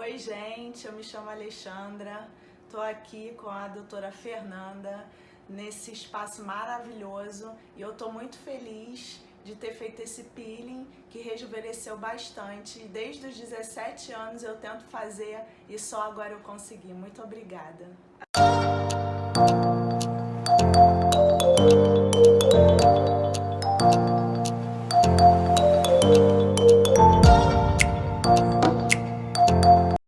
Oi, gente, eu me chamo Alexandra, estou aqui com a doutora Fernanda nesse espaço maravilhoso e eu estou muito feliz de ter feito esse peeling que rejuvenesceu bastante. Desde os 17 anos eu tento fazer e só agora eu consegui. Muito obrigada.